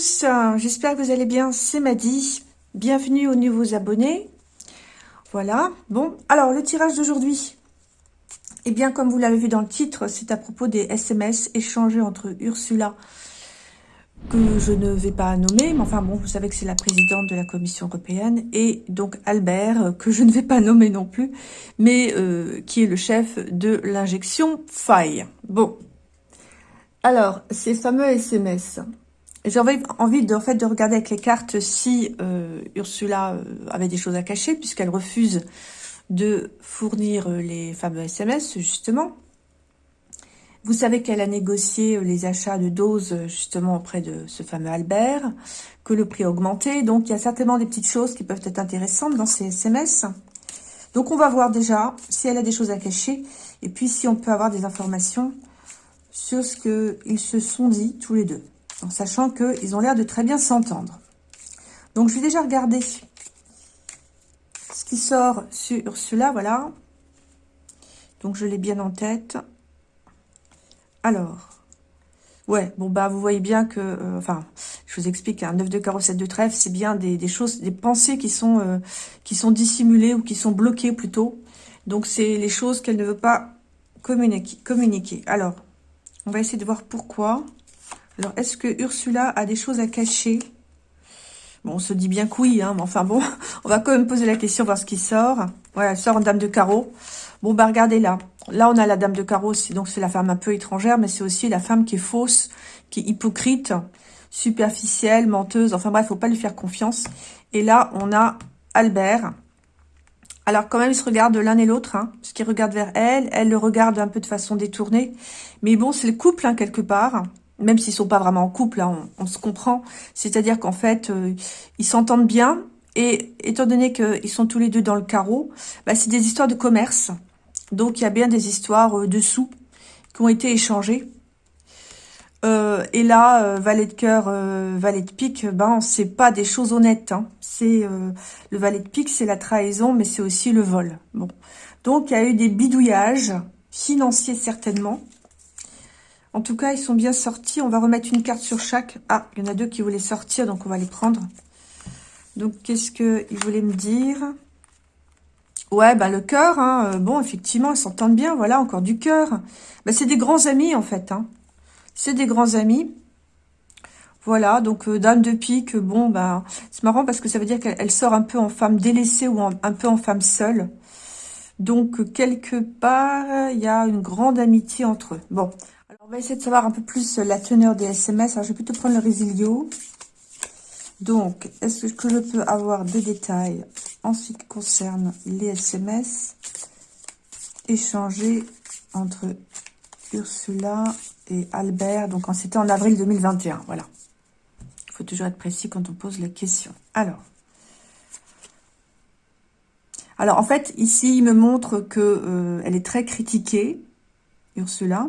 Tous, j'espère que vous allez bien, c'est Maddy. Bienvenue aux nouveaux abonnés. Voilà, bon, alors le tirage d'aujourd'hui. Eh bien, comme vous l'avez vu dans le titre, c'est à propos des SMS échangés entre Ursula, que je ne vais pas nommer, mais enfin bon, vous savez que c'est la présidente de la Commission européenne, et donc Albert, que je ne vais pas nommer non plus, mais euh, qui est le chef de l'injection faille. Bon, alors, ces fameux SMS, j'avais envie de, regarder avec les cartes si euh, Ursula euh, avait des choses à cacher, puisqu'elle refuse de fournir euh, les fameux SMS, justement. Vous savez qu'elle a négocié les achats de doses, justement, auprès de ce fameux Albert, que le prix a augmenté. Donc, il y a certainement des petites choses qui peuvent être intéressantes dans ces SMS. Donc, on va voir déjà si elle a des choses à cacher, et puis si on peut avoir des informations sur ce qu'ils se sont dit tous les deux, en sachant qu'ils ont l'air de très bien s'entendre. Donc, je vais déjà regarder ce qui sort sur cela, voilà. Donc, je l'ai bien en tête. Alors, ouais, bon, bah, vous voyez bien que, euh, enfin, je vous explique, un 9 de carreau, 7 de trèfle, c'est bien des, choses, des pensées qui sont, euh, qui sont dissimulées ou qui sont bloquées plutôt. Donc, c'est les choses qu'elle ne veut pas communiquer. Alors, on va essayer de voir pourquoi. Alors, est-ce que Ursula a des choses à cacher? Bon, on se dit bien que oui, hein, mais enfin bon, on va quand même poser la question, voir ce qui sort. Voilà, elle sort en dame de carreau. Bon, bah regardez là. Là, on a la dame de carreau, donc c'est la femme un peu étrangère, mais c'est aussi la femme qui est fausse, qui est hypocrite, superficielle, menteuse. Enfin bref, faut pas lui faire confiance. Et là, on a Albert. Alors quand même, ils se regardent l'un et l'autre, hein, parce qu'ils regardent vers elle, elle le regarde un peu de façon détournée. Mais bon, c'est le couple, hein, quelque part même s'ils sont pas vraiment en couple, hein, on, se comprend. C'est-à-dire qu'en fait, euh, ils s'entendent bien. Et étant donné qu'ils sont tous les deux dans le carreau, bah, c'est des histoires de commerce. Donc, il y a bien des histoires euh, de sous qui ont été échangées. Euh, et là, valet de cœur, valet de pique, ben c'est pas des choses honnêtes. Hein. C'est le valet de pique, c'est la trahison, mais c'est aussi le vol. Bon, donc il y a eu des bidouillages financiers certainement. En tout cas, ils sont bien sortis. On va remettre une carte sur chaque. Ah, il y en a deux qui voulaient sortir, donc on va les prendre. Donc, qu'est-ce qu'ils voulaient me dire? Ouais, bah le cœur, hein. Euh, bon, effectivement, ils s'entendent bien. Voilà, encore du cœur. Bah, c'est des grands amis, en fait. Hein. C'est des grands amis. Voilà, donc euh, dame de pique, bon, bah, c'est marrant parce que ça veut dire qu'elle sort un peu en femme délaissée ou un peu en femme seule. Donc, quelque part, il y a une grande amitié entre eux. Bon, on va essayer de savoir un peu plus la teneur des SMS. Alors, je vais plutôt prendre le résilio. Donc, est-ce que je peux avoir des détails en ce qui concerne les SMS échangés entre Ursula et Albert Donc, c'était en avril 2021. Voilà. Il faut toujours être précis quand on pose les questions. Alors, alors en fait, ici, il me montre que euh, elle est très critiquée, Ursula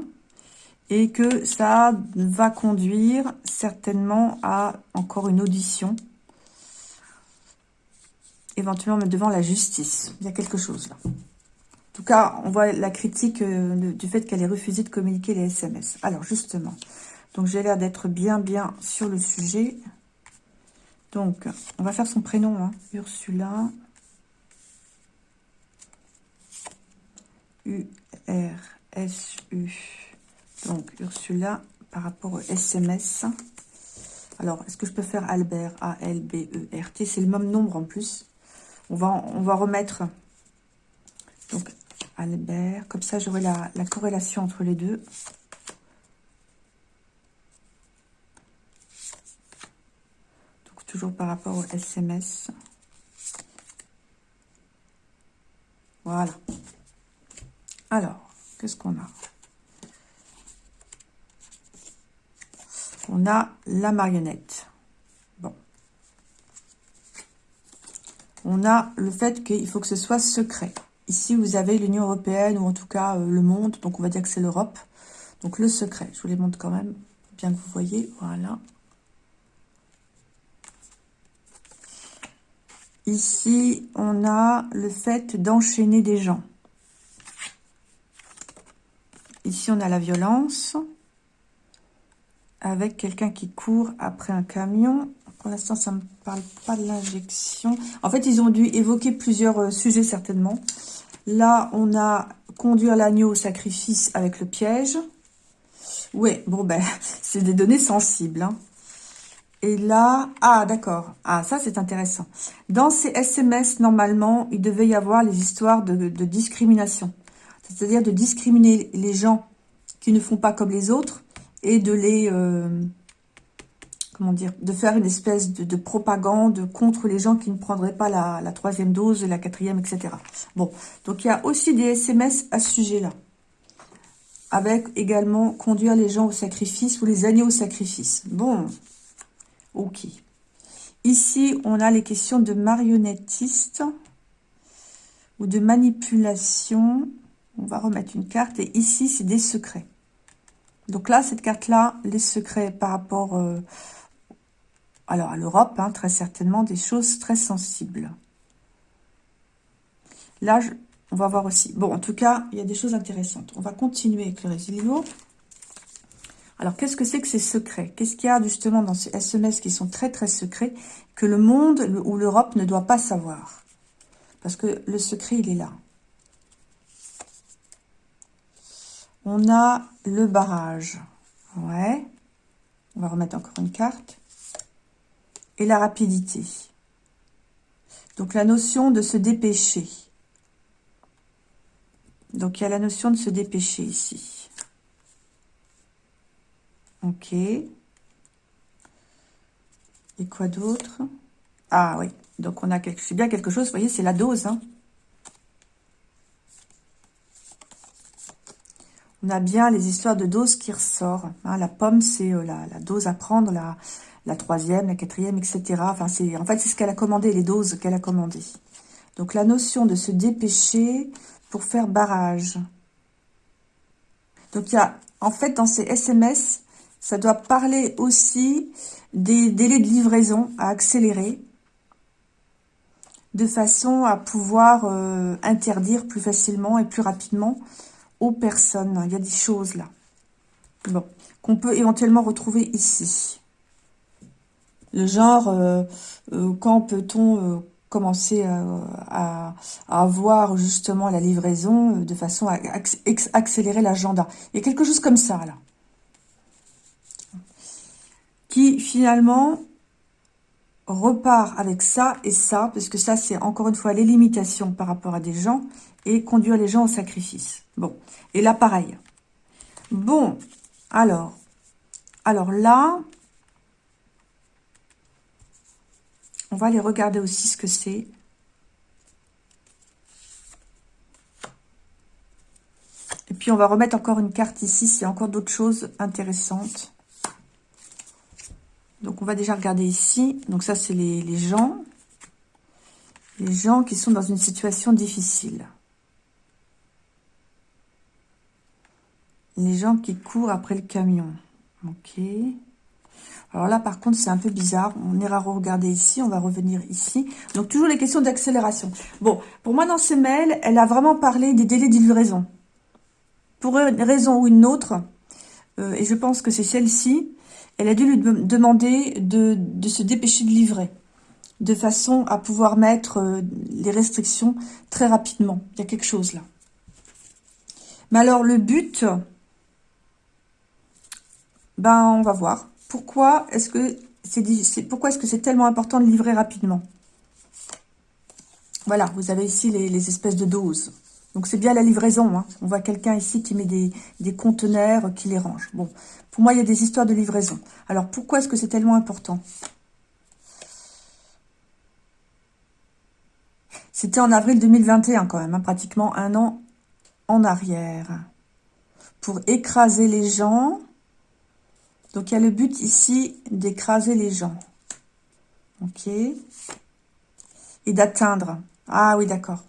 et que ça va conduire certainement à encore une audition, éventuellement devant la justice. Il y a quelque chose là. En tout cas, on voit la critique euh, du fait qu'elle ait refusé de communiquer les SMS. Alors, justement, donc j'ai l'air d'être bien, bien sur le sujet. Donc, on va faire son prénom, hein. Ursula. U-R-S-U. Donc, Ursula, par rapport au SMS. Alors, est-ce que je peux faire Albert A-L-B-E-R-T C'est le même nombre en plus. On va, remettre donc Albert. Comme ça, j'aurai la, la corrélation entre les deux. Donc, toujours par rapport au SMS. Voilà. Alors, qu'est-ce qu'on a? On a la marionnette. Bon. On a le fait qu'il faut que ce soit secret. Ici, vous avez l'Union Européenne, ou en tout cas euh, le monde, donc on va dire que c'est l'Europe. Donc le secret, je vous les montre quand même, bien que vous voyez, voilà. Ici, on a le fait d'enchaîner des gens. Ici, on a la violence. Avec quelqu'un qui court après un camion. Pour l'instant, ça ne me parle pas de l'injection. En fait, ils ont dû évoquer plusieurs euh, sujets, certainement. Là, on a conduire l'agneau au sacrifice avec le piège. Oui, bon, ben, c'est des données sensibles. Hein. Et là, ah, d'accord. Ah, ça, c'est intéressant. Dans ces SMS, normalement, il devait y avoir les histoires de, discrimination. C'est-à-dire de discriminer les gens qui ne font pas comme les autres et de les... Euh, comment dire, de faire une espèce de, propagande contre les gens qui ne prendraient pas la, troisième dose, la quatrième, etc. Bon, donc il y a aussi des SMS à ce sujet-là. Avec également conduire les gens au sacrifice ou les agneaux au sacrifice. Bon, ok. Ici, on a les questions de marionnettiste ou de manipulation. On va remettre une carte. Et ici, c'est des secrets. Donc là, cette carte-là, les secrets par rapport... Euh, alors, à l'Europe, hein, très certainement, des choses très sensibles. Là, on va voir aussi. Bon, en tout cas, il y a des choses intéressantes. On va continuer avec le résilio. Alors, qu'est-ce que c'est que ces secrets? Qu'est-ce qu'il y a justement dans ces SMS qui sont très, très secrets que le monde ou l'Europe ne doit pas savoir? Parce que le secret, il est là. On a le barrage. Ouais. On va remettre encore une carte et la rapidité. Donc la notion de se dépêcher. Donc il y a la notion de se dépêcher ici. Ok. Et quoi d'autre? Ah oui, donc on a quelque, c'est bien quelque chose, vous voyez, c'est la dose. Hein. A bien les histoires de dose qui ressort. Hein. La pomme, c'est euh, la, dose à prendre, la, la troisième, la quatrième, etc. Enfin, c'est en fait, c'est ce qu'elle a commandé, les doses qu'elle a commandées. Donc, la notion de se dépêcher pour faire barrage. Donc, il y a, en fait, dans ces SMS, ça doit parler aussi des délais de livraison à accélérer de façon à pouvoir euh, interdire plus facilement et plus rapidement personnes. Il y a des choses là. Bon, qu'on peut éventuellement retrouver ici. Le genre, euh, euh, quand peut-on euh, commencer à, avoir justement la livraison de façon à accélérer l'agenda? Il y a quelque chose comme ça, là. Qui, finalement, repart avec ça et ça, parce que ça, c'est encore une fois les limitations par rapport à des gens, et conduire les gens au sacrifice. Bon, et là, pareil. Bon, alors, alors là, On va aller regarder aussi ce que c'est. Et puis, on va remettre encore une carte ici. C'est encore d'autres choses intéressantes. Donc, on va déjà regarder ici. Donc, ça, c'est les, les gens. Les gens qui sont dans une situation difficile. Les gens qui courent après le camion. Ok. Alors là, par contre, c'est un peu bizarre. On ira regarder ici, on va revenir ici. Donc, toujours les questions d'accélération. Bon, pour moi, dans ces mails, elle a vraiment parlé des délais de. Pour une raison ou une autre, euh, et je pense que c'est celle-ci, elle a dû lui demander de, se dépêcher de livrer, de façon à pouvoir mettre euh, les restrictions très rapidement. Il y a quelque chose là. Mais alors, le but, ben, on va voir pourquoi est-ce que c'est est-ce que c'est tellement important de livrer rapidement? Voilà, vous avez ici les, espèces de doses. Donc c'est bien la livraison. Hein. On voit quelqu'un ici qui met des, des, conteneurs, qui les range. Bon, pour moi, il y a des histoires de livraison. Alors pourquoi est-ce que c'est tellement important? C'était en avril 2021 quand même, hein, pratiquement un an en arrière. Pour écraser les gens, donc, il y a le but ici d'écraser les gens. Ok. Et d'atteindre. Ah oui, d'accord.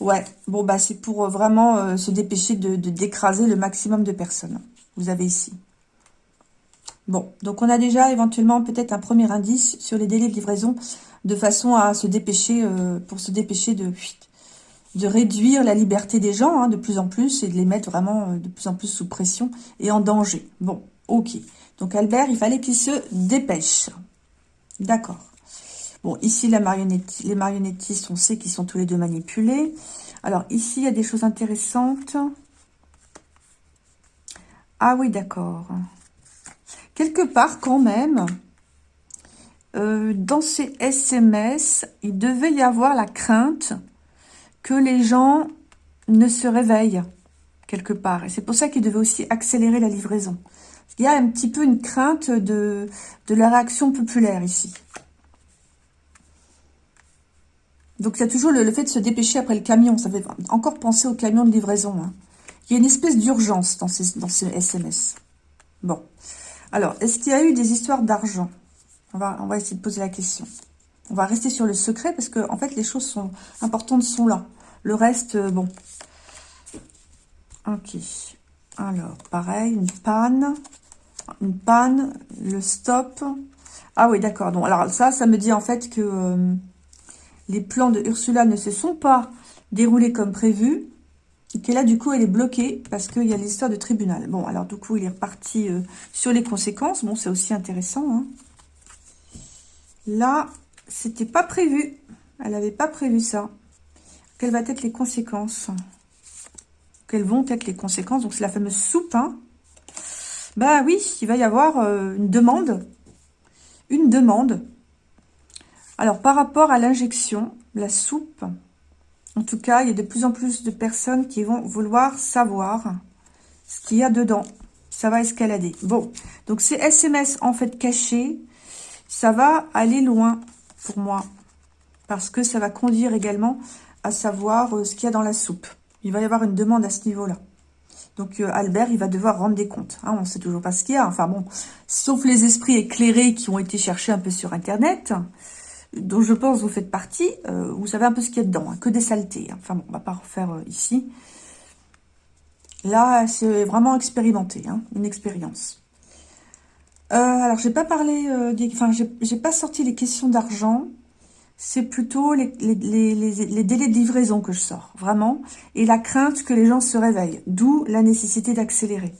Ouais, bon, bah c'est pour euh, vraiment euh, se dépêcher de d'écraser le maximum de personnes. Vous avez ici. Bon, donc on a déjà éventuellement peut-être un premier indice sur les délais de livraison de façon à se dépêcher, euh, pour se dépêcher de, réduire la liberté des gens hein, de plus en plus et de les mettre vraiment de plus en plus sous pression et en danger. Bon, Ok. Donc Albert, il fallait qu'il se dépêche. D'accord. Bon, ici, les marionnettistes, on sait qu'ils sont tous les deux manipulés. Alors, ici, il y a des choses intéressantes. Ah oui, d'accord. Quelque part, quand même, euh, dans ces SMS, il devait y avoir la crainte que les gens ne se réveillent quelque part. Et c'est pour ça qu'il devait aussi accélérer la livraison. Il y a un petit peu une crainte de, de la réaction populaire ici. Donc, il y a toujours le, fait de se dépêcher après le camion. Ça fait encore penser au camion de livraison. Hein. Il y a une espèce d'urgence dans ces, dans ces SMS. Bon. Alors, est-ce qu'il y a eu des histoires d'argent? On va, on va essayer de poser la question. On va rester sur le secret parce que, en fait, les choses importantes sont là. Le reste, euh, bon. Ok. Alors, pareil, une panne. Une panne, le stop. Ah oui, d'accord. Donc, alors ça, ça me dit en fait que euh, les plans de Ursula ne se sont pas déroulés comme prévu. Et que là, du coup, elle est bloquée parce qu'il y a l'histoire de tribunal. Bon, alors du coup, il est reparti euh, sur les conséquences. Bon, c'est aussi intéressant. Hein. Là, c'était pas prévu. Elle n'avait pas prévu ça. Quelles vont être les conséquences? Quelles vont être les conséquences? Donc, c'est la fameuse soupe. Hein bah oui, il va y avoir euh, une demande. Une demande. Alors, par rapport à l'injection, la soupe, en tout cas, il y a de plus en plus de personnes qui vont vouloir savoir ce qu'il y a dedans. Ça va escalader. Bon, donc ces SMS en fait cachés, ça va aller loin pour moi. Parce que ça va conduire également à savoir euh, ce qu'il y a dans la soupe. Il va y avoir une demande à ce niveau-là. Donc euh, Albert, il va devoir rendre des comptes. Hein, on ne sait toujours pas ce qu'il y a. Enfin bon, sauf les esprits éclairés qui ont été cherchés un peu sur Internet, dont je pense vous faites partie, euh, vous savez un peu ce qu'il y a dedans, hein, que des saletés. Hein. Enfin bon, on va pas refaire ici. Là, c'est vraiment expérimenté, une expérience. Euh, alors, j'ai pas parlé, euh, des, enfin, j'ai pas sorti les questions d'argent. C'est plutôt les, délais de livraison que je sors, vraiment. Et la crainte que les gens se réveillent. D'où la nécessité d'accélérer.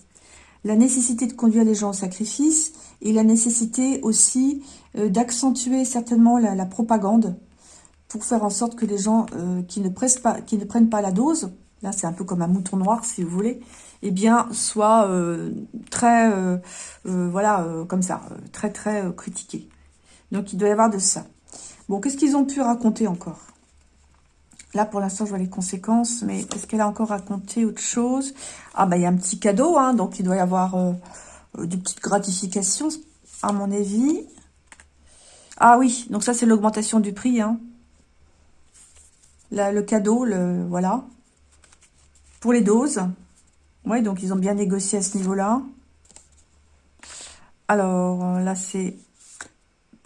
La nécessité de conduire les gens au sacrifice. Et la nécessité aussi euh, d'accentuer certainement la, propagande. Pour faire en sorte que les gens qui, ne pas, qui ne prennent pas la dose, là c'est un peu comme un mouton noir si vous voulez, eh bien, soit euh, très, euh, euh, voilà, comme ça, très, très critiqué. Donc, il doit y avoir de ça. Bon, qu'est-ce qu'ils ont pu raconter encore? Là, pour l'instant, je vois les conséquences, mais est-ce qu'elle a encore raconté autre chose? Ah, bah, il y a un petit cadeau, hein, donc il doit y avoir des petites gratifications, à mon avis. Ah oui, donc ça, c'est l'augmentation du prix, hein. Là, le cadeau, le voilà. Pour les doses. Oui, donc ils ont bien négocié à ce niveau-là. Alors, euh, là, c'est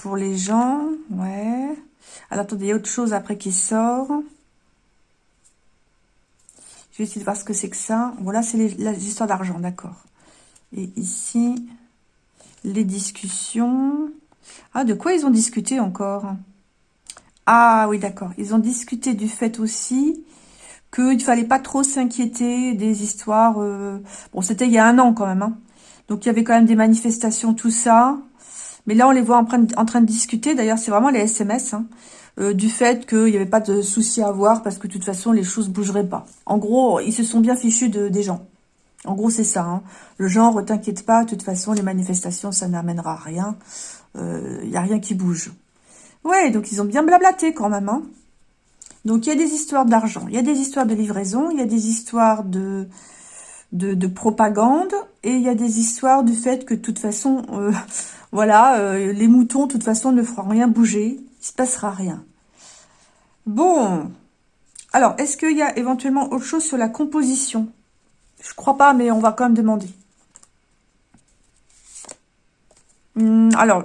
pour les gens. Ouais. Alors, attendez, y a autre chose après qui sort. Je vais essayer de voir ce que c'est que ça. Voilà, c'est les, histoires d'argent, d'accord. Et ici, les discussions. Ah, de quoi ils ont discuté encore? Ah oui, d'accord. Ils ont discuté du fait aussi qu'il ne fallait pas trop s'inquiéter des histoires... Euh, bon, c'était il y a un an quand même. Hein. Donc, il y avait quand même des manifestations, tout ça. Mais là, on les voit en, train de discuter. D'ailleurs, c'est vraiment les SMS. Hein, euh, du fait qu'il n'y avait pas de souci à avoir parce que de toute façon, les choses bougeraient pas. En gros, ils se sont bien fichus de, des gens. En gros, c'est ça. Hein. Le genre, t'inquiète pas, de toute façon, les manifestations, ça n'amènera à rien. Il euh, n'y a rien qui bouge. Ouais, donc ils ont bien blablaté quand même. Hein. Donc, il y a des histoires d'argent, il y a des histoires de livraison, il y a des histoires de, de, propagande, et il y a des histoires du fait que, de toute façon, euh, voilà, euh, les moutons, de toute façon, ne feront rien bouger, il se passera rien. Bon, alors, est-ce qu'il y a éventuellement autre chose sur la composition? Je crois pas, mais on va quand même demander. Hum, alors,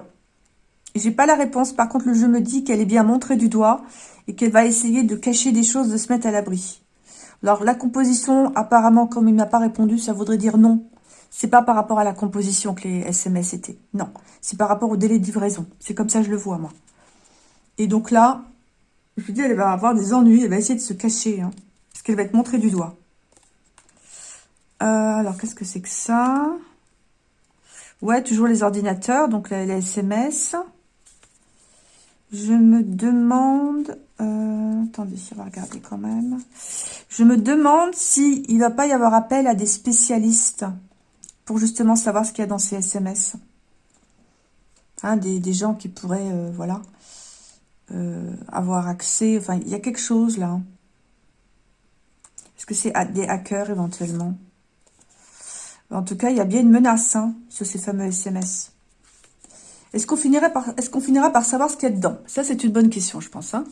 j'ai pas la réponse. Par contre, le jeu me dit qu'elle est bien montrée du doigt et qu'elle va essayer de cacher des choses, de se mettre à l'abri. Alors, la composition, apparemment, comme il m'a pas répondu, ça voudrait dire non. C'est pas par rapport à la composition que les SMS étaient. Non, c'est par rapport au délai de livraison. C'est comme ça que je le vois, moi. Et donc là, je vous dis, elle va avoir des ennuis. Elle va essayer de se cacher. Hein, parce qu'elle va être montrée du doigt. Euh, alors, qu'est-ce que c'est que ça? Ouais, toujours les ordinateurs, donc les, SMS. Je me demande... Euh, attendez, on va regarder quand même. Je me demande s'il il ne va pas y avoir appel à des spécialistes pour justement savoir ce qu'il y a dans ces SMS. Hein, des, gens qui pourraient, euh, voilà, euh, avoir accès. Enfin, il y a quelque chose là. Est-ce que c'est des hackers éventuellement? En tout cas, il y a bien une menace hein, sur ces fameux SMS. Est-ce qu'on finira, par, est finira par savoir ce qu'il y a dedans? Ça, c'est une bonne question, je pense. Hein.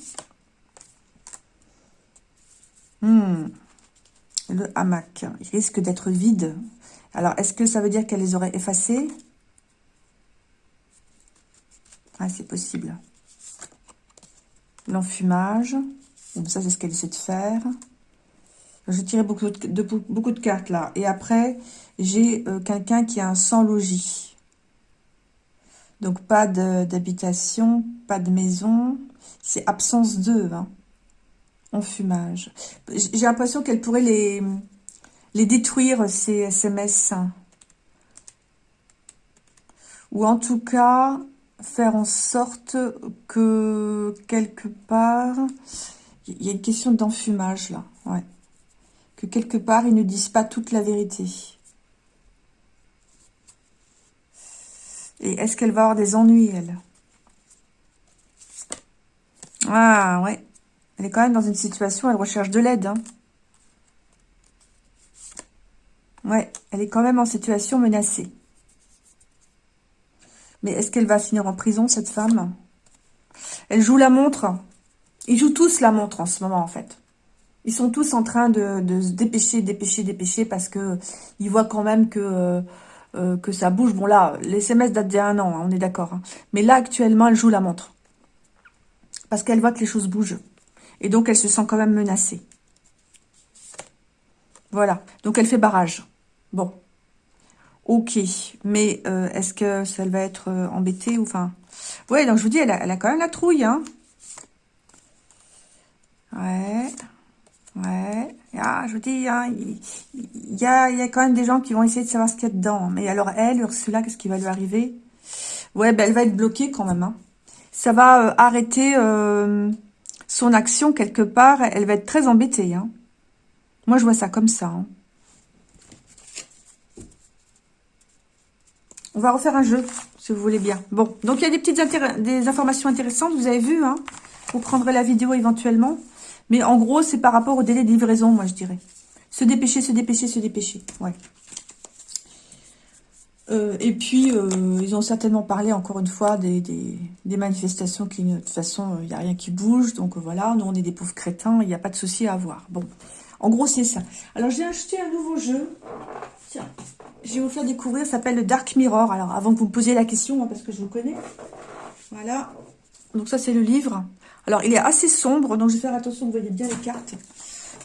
Hmm. Le hamac, il risque d'être vide. Alors, est-ce que ça veut dire qu'elle les aurait effacés? Ah, c'est possible. L'enfumage. ça, c'est ce qu'elle essaie de faire. Je tirais beaucoup de, cartes là. Et après, j'ai euh, quelqu'un qui a un sans logis. Donc, pas d'habitation, pas de maison. C'est absence de, hein, enfumage. J'ai l'impression qu'elle pourrait les, détruire, ces SMS. Ou en tout cas, faire en sorte que quelque part, il y a une question d'enfumage là. Que quelque part, ils ne disent pas toute la vérité. Et est-ce qu'elle va avoir des ennuis, elle? Ah, ouais. Elle est quand même dans une situation, elle recherche de l'aide. Hein. Ouais, elle est quand même en situation menacée. Mais est-ce qu'elle va finir en prison, cette femme? Elle joue la montre. Ils jouent tous la montre en ce moment, en fait. Ils sont tous en train de, se dépêcher, dépêcher, dépêcher, parce que ils voient quand même que, euh, que ça bouge. Bon, là, les SMS datent d'il y a un an, hein, on est d'accord. Hein. Mais là, actuellement, elle joue la montre. Parce qu'elle voit que les choses bougent. Et donc, elle se sent quand même menacée. Voilà. Donc, elle fait barrage. Bon. Ok. Mais euh, est-ce que ça va être euh, embêtée ou enfin... Ouais, donc je vous dis, elle a, quand même la trouille, hein. Ouais. Ouais. Ah, je vous dis, hein, il, y a, il y a quand même des gens qui vont essayer de savoir ce qu'il y a dedans. Mais alors, elle, Ursula, qu'est-ce qui va lui arriver? Ouais, ben, elle va être bloquée quand même. Hein. Ça va euh, arrêter son action quelque part. Elle va être très embêtée. Hein. Moi, je vois ça comme ça. Hein. On va refaire un jeu, si vous voulez bien. Bon, donc il y a des petites informations intéressantes, vous avez vu, hein Vous prendrez la vidéo éventuellement. Mais en gros, c'est par rapport au délai de livraison, moi, je dirais. Se dépêcher, se dépêcher, se dépêcher. Ouais. Euh, et puis, euh, ils ont certainement parlé, encore une fois, des, manifestations qui, de toute façon, il n'y a rien qui bouge. Donc, voilà, nous, on est des pauvres crétins, il n'y a pas de souci à avoir. Bon, en gros, c'est ça. Alors, j'ai acheté un nouveau jeu. Tiens, je vais vous faire découvrir, ça s'appelle le Dark Mirror. Alors, avant que vous me posiez la question, hein, parce que je vous connais. Voilà. Donc, ça, c'est le livre. Alors, il est assez sombre, donc je vais faire attention, vous voyez bien les cartes.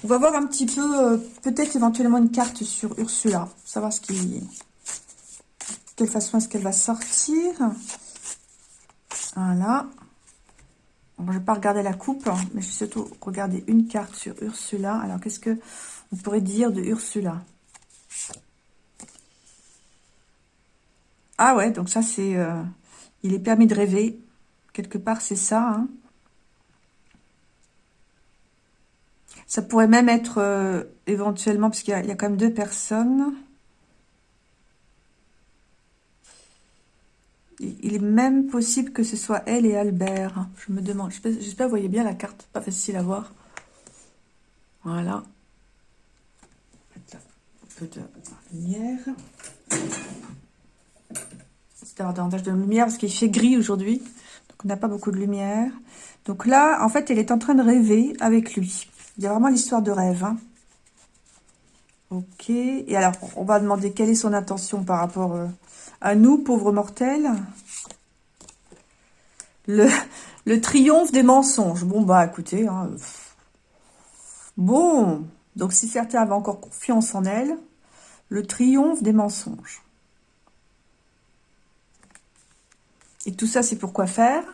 On va voir un petit peu, euh, peut-être éventuellement une carte sur Ursula. Savoir ce qui... Quelle façon est-ce qu'elle va sortir. Voilà. je ne vais pas regarder la coupe, hein, mais je vais surtout regarder une carte sur Ursula. Alors, qu'est-ce que on pourrait dire de Ursula? Ah ouais, donc ça c'est... Euh, il est permis de rêver. Quelque part, c'est ça. Hein. Ça pourrait même être euh, éventuellement, parce qu'il y, a quand même deux personnes. Il est même possible que ce soit elle et Albert. Je me demande. J'espère que vous voyez bien la carte. Pas facile à voir. Voilà. Un peu de lumière d'avoir davantage de lumière parce qu'il fait gris aujourd'hui. Donc, on n'a pas beaucoup de lumière. Donc là, en fait, elle est en train de rêver avec lui. Il y a vraiment l'histoire de rêve. Hein. Ok. Et alors, on va demander quelle est son intention par rapport euh, à nous, pauvres mortels? Le, triomphe des mensonges. Bon, bah, écoutez. Hein, bon. Donc, si certains avaient encore confiance en elle, le triomphe des mensonges. Et tout ça, c'est pour quoi faire?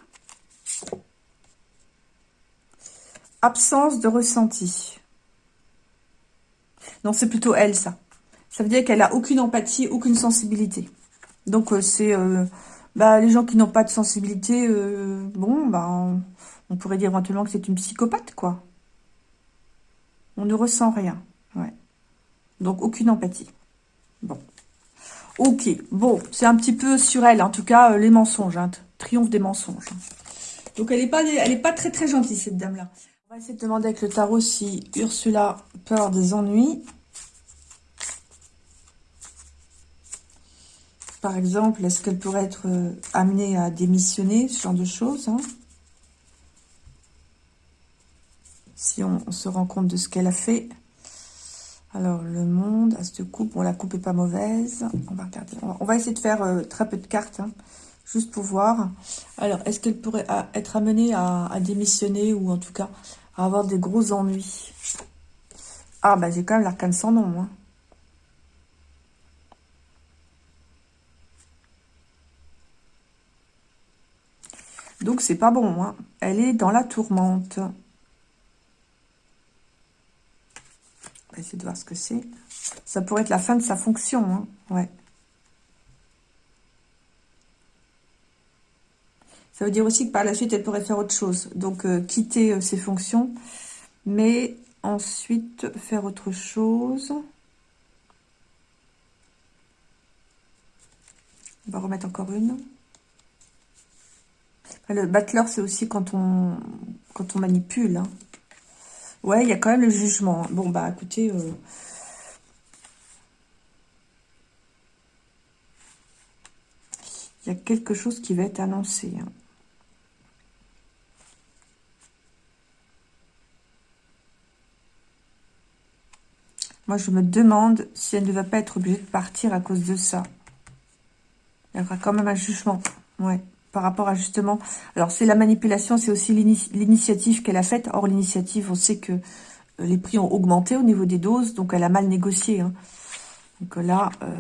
Absence de ressenti. Non, c'est plutôt elle, ça. Ça veut dire qu'elle a aucune empathie, aucune sensibilité. Donc, c'est bah, les gens qui n'ont pas de sensibilité, bon, bah, on pourrait dire éventuellement que c'est une psychopathe, quoi. On ne ressent rien. Ouais. Donc, aucune empathie. Bon. Ok. Bon, c'est un petit peu sur elle. En tout cas, les mensonges. Hein. Triomphe des mensonges. Donc, elle n'est pas, pas très, très gentille, cette dame-là. On va essayer de demander avec le tarot si Ursula peut avoir des ennuis. Par exemple, est-ce qu'elle pourrait être euh, amenée à démissionner, ce genre de choses hein? Si on, se rend compte de ce qu'elle a fait. Alors, le monde, à cette coupe, bon, la coupe est pas mauvaise. On va regarder. On va, essayer de faire euh, très peu de cartes, hein, juste pour voir. Alors, est-ce qu'elle pourrait être amenée à, démissionner ou en tout cas à avoir des gros ennuis? Ah, bah j'ai quand même l'arcane sans nom, hein. Donc, c'est pas bon. Hein. Elle est dans la tourmente. On va essayer de voir ce que c'est. Ça pourrait être la fin de sa fonction. Hein. Ouais. Ça veut dire aussi que par la suite, elle pourrait faire autre chose. Donc, euh, quitter euh, ses fonctions, mais ensuite faire autre chose. On va remettre encore une. Le battleur, c'est aussi quand on, quand on manipule. Hein. Ouais, il y a quand même le jugement. Bon, bah, écoutez... Euh, il y a quelque chose qui va être annoncé. Hein. Moi, je me demande si elle ne va pas être obligée de partir à cause de ça. Il y aura quand même un jugement. Ouais par rapport à justement... Alors, c'est la manipulation, c'est aussi l'initiative qu'elle a faite. Or, l'initiative, on sait que euh, les prix ont augmenté au niveau des doses, donc elle a mal négocié. Hein. Donc là, euh,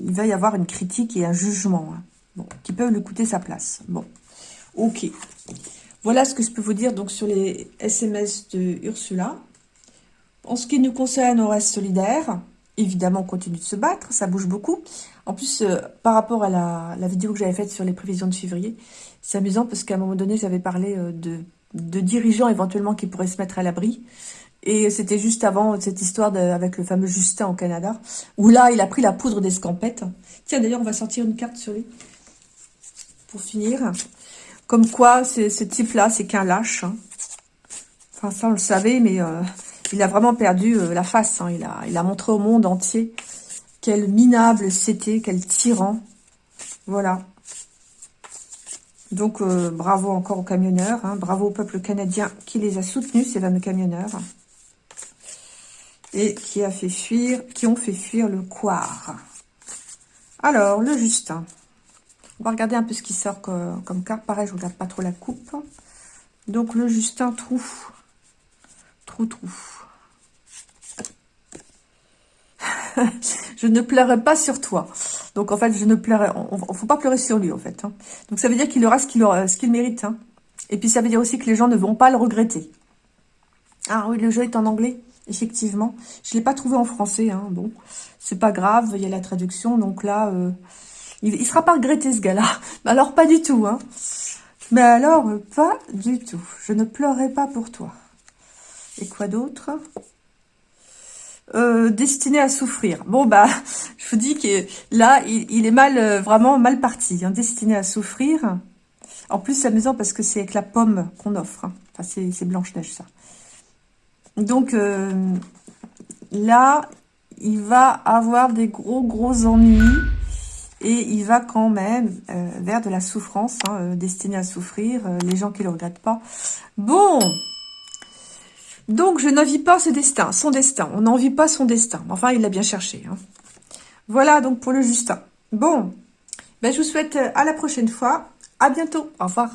il va y avoir une critique et un jugement hein. qui peuvent lui coûter sa place. Bon, ok. Voilà ce que je peux vous dire donc sur les SMS de Ursula. En ce qui nous concerne, on reste solidaire. Évidemment, on continue de se battre, ça bouge beaucoup. En plus, euh, par rapport à la, vidéo que j'avais faite sur les prévisions de février, c'est amusant parce qu'à un moment donné, j'avais parlé euh, de, dirigeants éventuellement qui pourraient se mettre à l'abri. Et c'était juste avant cette histoire avec le fameux Justin au Canada, où là, il a pris la poudre d'escampette. Tiens, d'ailleurs, on va sortir une carte sur lui, pour finir. Comme quoi, ce type-là, c'est qu'un lâche. Hein. Enfin, ça, on le savait, mais... Euh, il a vraiment perdu euh, la face. Hein. Il, a, montré au monde entier quel minable c'était, quel tyran. Voilà. Donc, euh, bravo encore aux camionneurs. Hein. bravo au peuple canadien qui les a soutenus, ces fameux camionneurs. Et qui a fait fuir, qui ont fait fuir le Coire. Alors, le Justin. On va regarder un peu ce qui sort comme, comme carte. Pareil, je ne regarde pas trop la coupe. Donc, le Justin trou. Trou, trou. je ne pleurerai pas sur toi. Donc, en fait, je ne pleurerai... On, ne faut pas pleurer sur lui, en fait. Hein. Donc, ça veut dire qu'il aura ce qu'il mérite. Hein. Et puis, ça veut dire aussi que les gens ne vont pas le regretter. Ah oui, le jeu est en anglais, effectivement. Je ne l'ai pas trouvé en français. Hein. Bon, c'est pas grave, il y a la traduction. Donc là, euh, il ne sera pas regretté, ce gars-là. Alors, pas du tout. Hein. Mais alors, pas du tout. Je ne pleurerai pas pour toi. Et quoi d'autre? Euh, destiné à souffrir. Bon, bah, je vous dis que là, il, est mal, euh, vraiment mal parti, hein, destiné à souffrir. En plus, c'est amusant parce que c'est avec la pomme qu'on offre. Hein. Enfin, c'est Blanche-Neige, ça. Donc, euh, là, il va avoir des gros, gros ennuis. Et il va quand même vers de la souffrance, hein, destiné à souffrir, les gens qui ne le regrettent pas. Bon donc, je n'envie pas ce destin, son destin. On n'envie pas son destin. Enfin, il l'a bien cherché. Hein. Voilà donc pour le Justin. Bon, ben, je vous souhaite euh, à la prochaine fois. À bientôt. Au revoir.